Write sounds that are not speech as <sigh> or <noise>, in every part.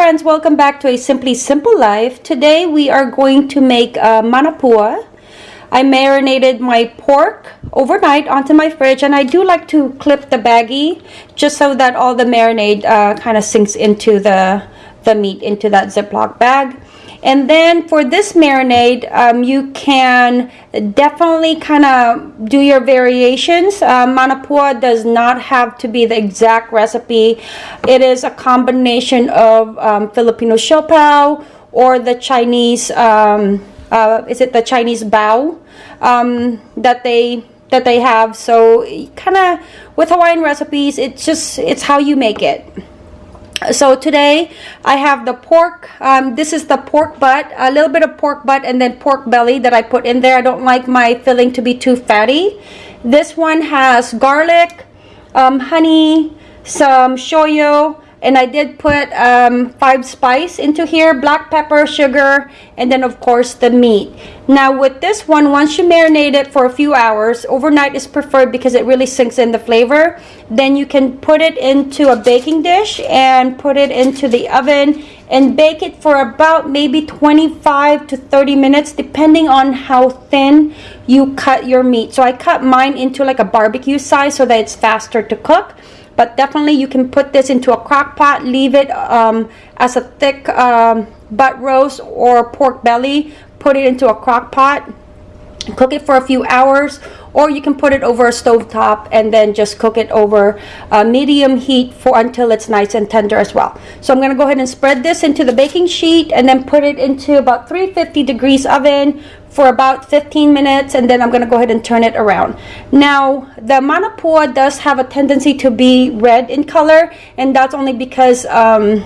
friends, welcome back to a Simply Simple Life. Today we are going to make uh, manapua. I marinated my pork overnight onto my fridge and I do like to clip the baggie just so that all the marinade uh, kind of sinks into the, the meat into that Ziploc bag. And then for this marinade, um, you can definitely kind of do your variations. Uh, manapua does not have to be the exact recipe. It is a combination of um, Filipino siopao or the Chinese, um, uh, is it the Chinese bao um, that they that they have. So kind of with Hawaiian recipes, it's just, it's how you make it so today I have the pork um, this is the pork butt a little bit of pork butt and then pork belly that I put in there. I don't like my filling to be too fatty. This one has garlic um, honey some shoyu and I did put um, five spice into here black pepper sugar and then of course the meat. Now with this one once you marinate it for a few hours overnight is preferred because it really sinks in the flavor. Then you can put it into a baking dish and put it into the oven and bake it for about maybe 25 to 30 minutes depending on how thin you cut your meat. So I cut mine into like a barbecue size so that it's faster to cook but definitely you can put this into a crock pot leave it um, as a thick um, butt roast or pork belly put it into a crock pot cook it for a few hours or you can put it over a stove top and then just cook it over uh, medium heat for until it's nice and tender as well so I'm going to go ahead and spread this into the baking sheet and then put it into about 350 degrees oven for about 15 minutes and then I'm going to go ahead and turn it around. Now the manapua does have a tendency to be red in color and that's only because um,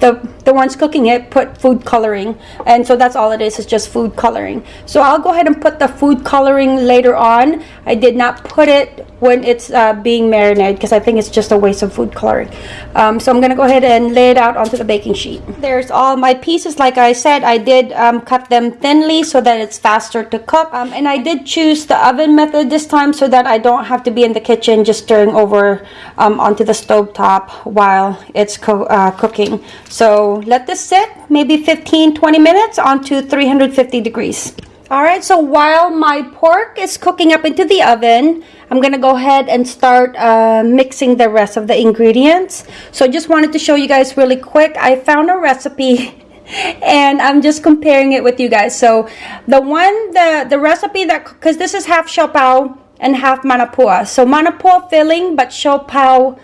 the the ones cooking it put food coloring. And so that's all it is it's just food coloring. So I'll go ahead and put the food coloring later on. I did not put it when it's uh, being marinated because I think it's just a waste of food coloring. Um, so I'm gonna go ahead and lay it out onto the baking sheet. There's all my pieces like I said I did um, cut them thinly so that it's faster to cook. Um, and I did choose the oven method this time so that I don't have to be in the kitchen just stirring over um, onto the stove top while it's co uh, cooking. So let this sit maybe 15 20 minutes onto 350 degrees. All right so while my pork is cooking up into the oven I'm gonna go ahead and start uh, mixing the rest of the ingredients. So I just wanted to show you guys really quick I found a recipe <laughs> and I'm just comparing it with you guys. So the one the the recipe that because this is half siopao and half manapua. So manapua filling but siopao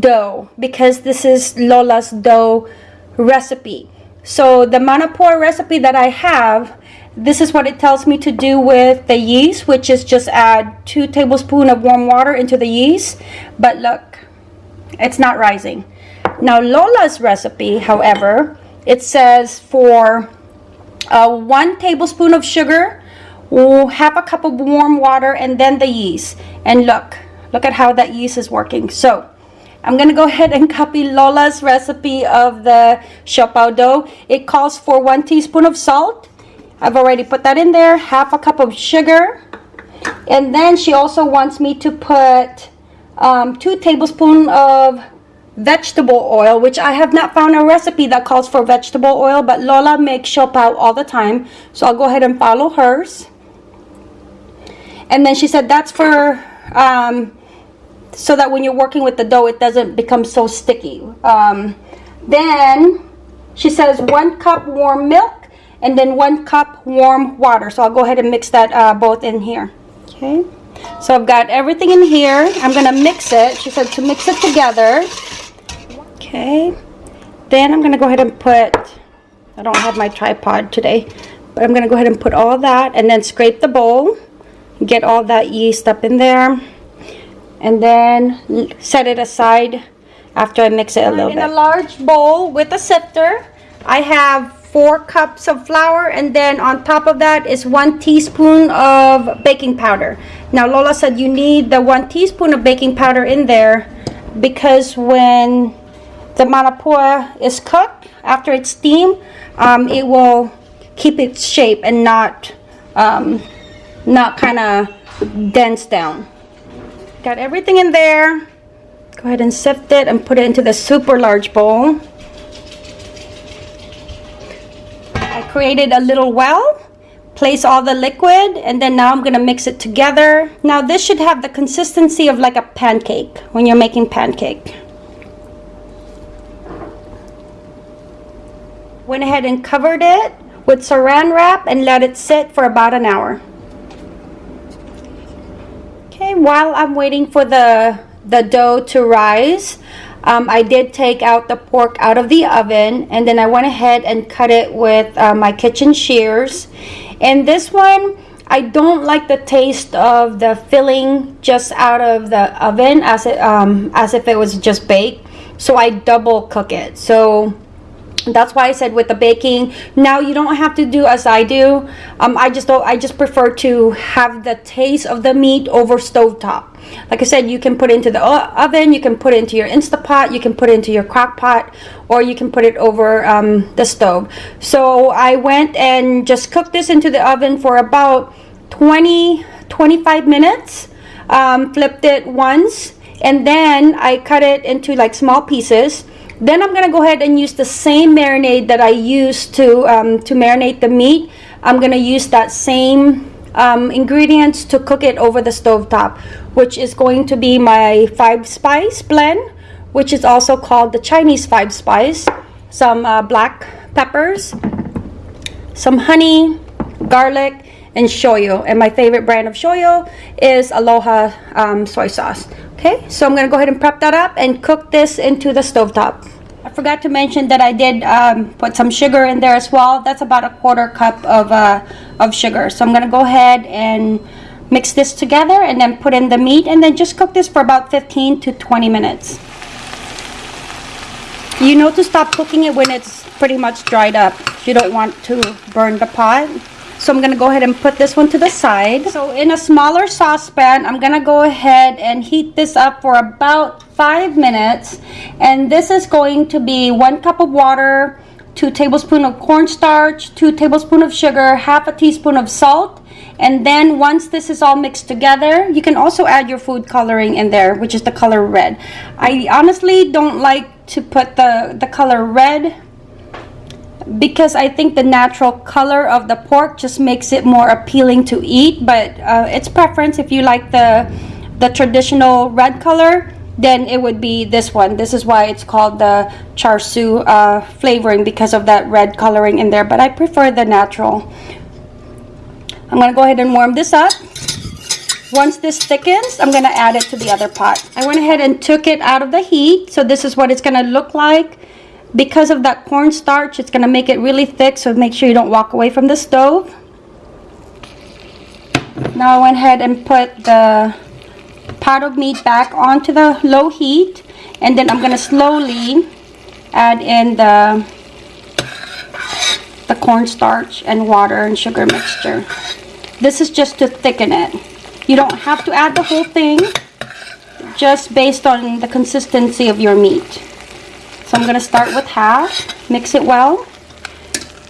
dough because this is Lola's dough recipe. So the manapua recipe that I have, this is what it tells me to do with the yeast, which is just add two tablespoons of warm water into the yeast. But look, it's not rising. Now Lola's recipe, however, it says for uh, one tablespoon of sugar, half a cup of warm water, and then the yeast. And look, look at how that yeast is working. So I'm going to go ahead and copy Lola's recipe of the siopao dough. It calls for one teaspoon of salt. I've already put that in there. Half a cup of sugar. And then she also wants me to put um, two tablespoons of vegetable oil, which I have not found a recipe that calls for vegetable oil, but Lola makes siopao all the time. So I'll go ahead and follow hers. And then she said that's for um, so that when you're working with the dough it doesn't become so sticky. Um, then she says one cup warm milk and then one cup warm water. So I'll go ahead and mix that uh, both in here. Okay. So I've got everything in here. I'm gonna mix it she said to mix it together. Okay. Then I'm gonna go ahead and put I don't have my tripod today but I'm gonna go ahead and put all that and then scrape the bowl get all that yeast up in there and then set it aside after I mix it a little in bit. In a large bowl with a sifter, I have four cups of flour and then on top of that is one teaspoon of baking powder. Now Lola said you need the one teaspoon of baking powder in there because when the manapua is cooked, after it's steamed, um, it will keep its shape and not, um, not kind of dense down. Got everything in there. Go ahead and sift it and put it into the super large bowl. I created a little well place all the liquid and then now I'm gonna mix it together now this should have the consistency of like a pancake when you're making pancake went ahead and covered it with saran wrap and let it sit for about an hour while I'm waiting for the the dough to rise um, I did take out the pork out of the oven and then I went ahead and cut it with uh, my kitchen shears. And this one I don't like the taste of the filling just out of the oven as it um, as if it was just baked. So I double cook it. So that's why I said with the baking now you don't have to do as I do. Um, I just don't I just prefer to have the taste of the meat over stovetop like I said you can put into the oven you can put into your Instapot you can put into your crock pot or you can put it over um, the stove. So I went and just cooked this into the oven for about 20 25 minutes um, flipped it once and then I cut it into like small pieces then I'm gonna go ahead and use the same marinade that I used to um, to marinate the meat. I'm gonna use that same um, ingredients to cook it over the stove top, which is going to be my five spice blend, which is also called the Chinese five spice. Some uh, black peppers, some honey, garlic, and shoyu. And my favorite brand of shoyu is Aloha um, soy sauce. Okay, so I'm gonna go ahead and prep that up and cook this into the stove top. I forgot to mention that I did um, put some sugar in there as well. That's about a quarter cup of, uh, of sugar. So I'm gonna go ahead and mix this together and then put in the meat and then just cook this for about 15 to 20 minutes. You know to stop cooking it when it's pretty much dried up. You don't want to burn the pot. So I'm going to go ahead and put this one to the side. So in a smaller saucepan, I'm going to go ahead and heat this up for about five minutes. And this is going to be one cup of water, two tablespoons of cornstarch, two tablespoons of sugar, half a teaspoon of salt. And then once this is all mixed together, you can also add your food coloring in there, which is the color red. I honestly don't like to put the, the color red because I think the natural color of the pork just makes it more appealing to eat but uh, it's preference if you like the the traditional red color then it would be this one this is why it's called the char siu uh, flavoring because of that red coloring in there but I prefer the natural I'm gonna go ahead and warm this up once this thickens, I'm going to add it to the other pot. I went ahead and took it out of the heat. So this is what it's going to look like because of that cornstarch it's going to make it really thick so make sure you don't walk away from the stove. Now I went ahead and put the pot of meat back onto the low heat and then I'm going to slowly add in the the cornstarch and water and sugar mixture. This is just to thicken it. You don't have to add the whole thing just based on the consistency of your meat so I'm going to start with half, mix it well.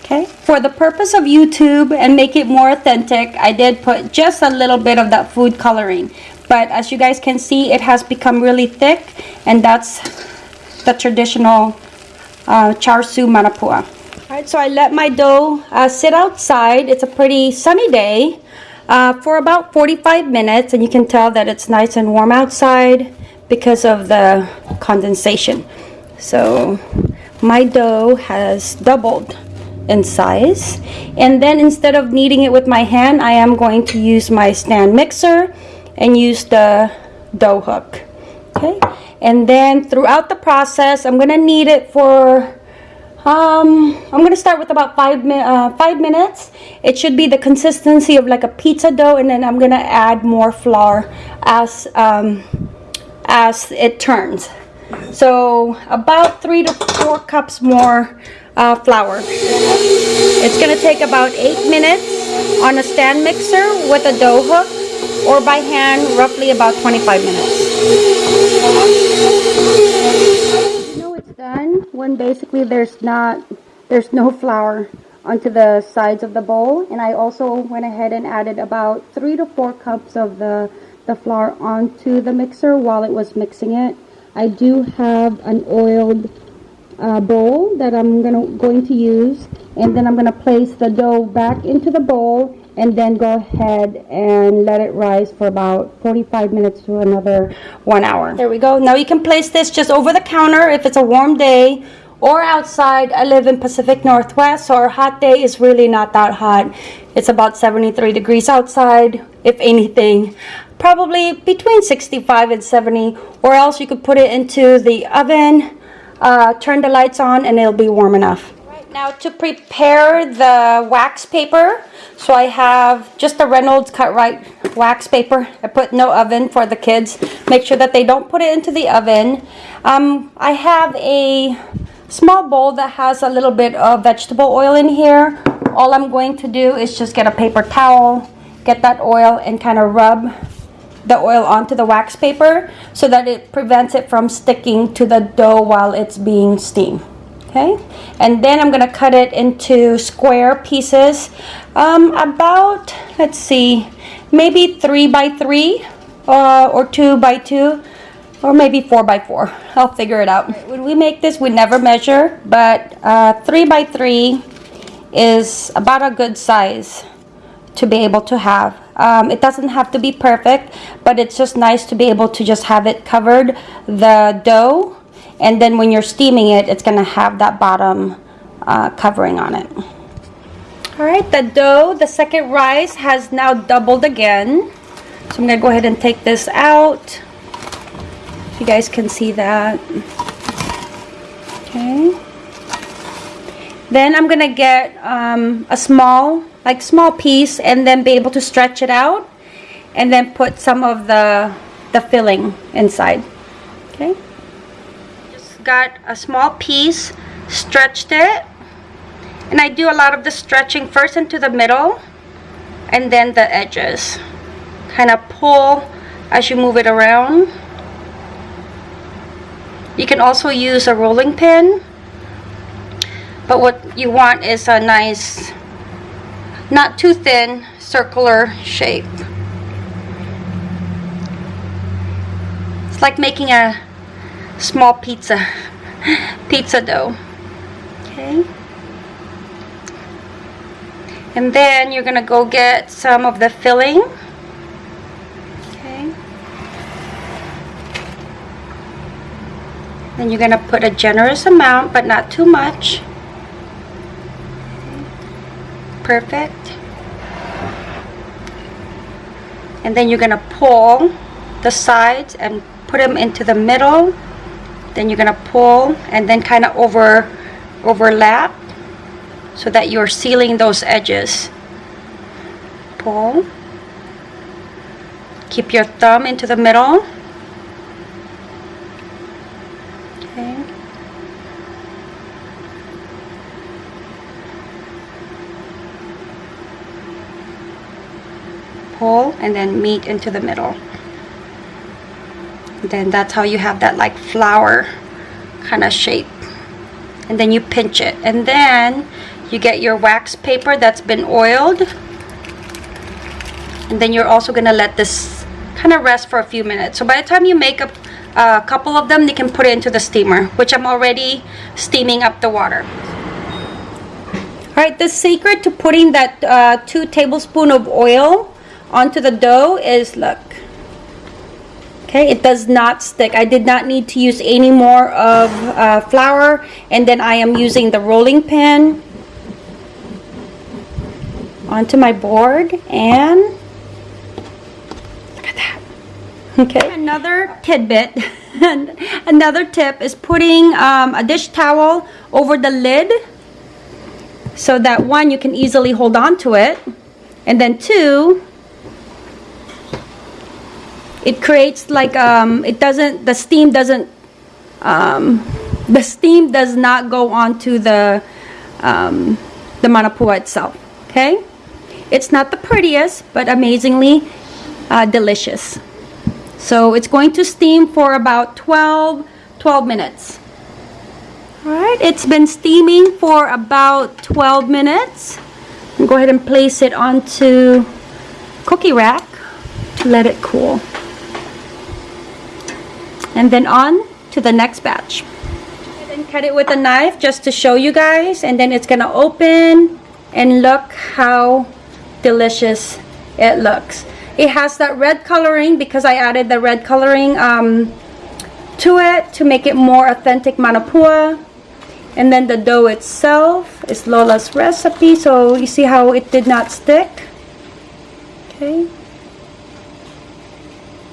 Okay, for the purpose of YouTube and make it more authentic, I did put just a little bit of that food coloring. But as you guys can see, it has become really thick and that's the traditional uh, char siu manapua. Alright, so I let my dough uh, sit outside. It's a pretty sunny day uh, for about 45 minutes and you can tell that it's nice and warm outside because of the condensation. So my dough has doubled in size. And then instead of kneading it with my hand, I am going to use my stand mixer and use the dough hook. Okay. And then throughout the process, I'm going to knead it for um, I'm going to start with about five, uh, five minutes. It should be the consistency of like a pizza dough and then I'm going to add more flour as, um, as it turns. So about three to four cups more uh, flour. It's going to take about eight minutes on a stand mixer with a dough hook or by hand roughly about 25 minutes. You know it's done when basically there's not there's no flour onto the sides of the bowl and I also went ahead and added about three to four cups of the the flour onto the mixer while it was mixing it I do have an oiled uh, bowl that I'm gonna, going to use. And then I'm gonna place the dough back into the bowl and then go ahead and let it rise for about 45 minutes to another one hour. There we go. Now you can place this just over the counter if it's a warm day or outside. I live in Pacific Northwest, so our hot day is really not that hot. It's about 73 degrees outside, if anything. Probably between 65 and 70, or else you could put it into the oven, uh, turn the lights on, and it'll be warm enough. Right now to prepare the wax paper, so I have just the Reynolds Cut-Rite wax paper. I put no oven for the kids. Make sure that they don't put it into the oven. Um, I have a small bowl that has a little bit of vegetable oil in here. All I'm going to do is just get a paper towel, get that oil and kind of rub the oil onto the wax paper so that it prevents it from sticking to the dough while it's being steamed. Okay, and then I'm gonna cut it into square pieces, um, about, let's see, maybe three by three uh, or two by two or maybe four by four. I'll figure it out. When we make this, we never measure, but uh, three by three is about a good size to be able to have. Um, it doesn't have to be perfect, but it's just nice to be able to just have it covered the dough. And then when you're steaming it, it's gonna have that bottom uh, covering on it. All right, the dough, the second rise has now doubled again. So I'm gonna go ahead and take this out. If you guys can see that. Okay. Then I'm gonna get um, a small, like small piece and then be able to stretch it out and then put some of the, the filling inside. Okay. Just got a small piece, stretched it, and I do a lot of the stretching first into the middle and then the edges. Kind of pull as you move it around. You can also use a rolling pin but what you want is a nice not too thin circular shape. It's like making a small pizza <gasps> pizza dough okay? And then you're gonna go get some of the filling okay? Then you're gonna put a generous amount but not too much perfect. And then you're gonna pull the sides and put them into the middle. Then you're gonna pull and then kind of over overlap so that you're sealing those edges. Pull. Keep your thumb into the middle pull and then meet into the middle. Then that's how you have that like flower kind of shape. And then you pinch it. And then you get your wax paper that's been oiled. And then you're also gonna let this kind of rest for a few minutes. So by the time you make a, a couple of them you can put it into the steamer which I'm already steaming up the water. All right the secret to putting that uh, two tablespoon of oil onto the dough is look. Okay it does not stick. I did not need to use any more of uh, flour and then I am using the rolling pin onto my board and look at that. <laughs> Okay. Another tidbit. And <laughs> another tip is putting um, a dish towel over the lid so that one you can easily hold on to it and then two it creates like um, it doesn't the steam doesn't um, the steam does not go onto the um, the manapua itself okay? It's not the prettiest but amazingly uh, delicious. So it's going to steam for about 12 12 minutes. All right it's been steaming for about 12 minutes. Go ahead and place it onto cookie rack to let it cool and then on to the next batch. And cut it with a knife just to show you guys and then it's gonna open and look how delicious it looks. It has that red coloring because I added the red coloring um, to it to make it more authentic manapua. And then the dough itself is Lola's recipe so you see how it did not stick? Okay.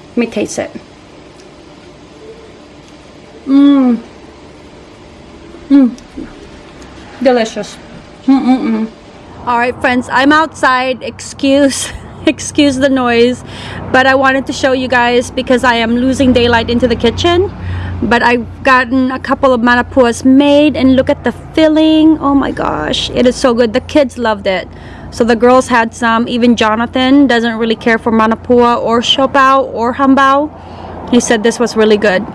Let me taste it mmm mmm delicious. Mm -mm -mm. all right friends i'm outside. Excuse <laughs> excuse the noise. But i wanted to show you guys because i am losing daylight into the kitchen. But i've gotten a couple of manapuas made and look at the filling. Oh my gosh it is so good. The kids loved it. So the girls had some. Even jonathan doesn't really care for manapua or siopao or hambao. He said this was really good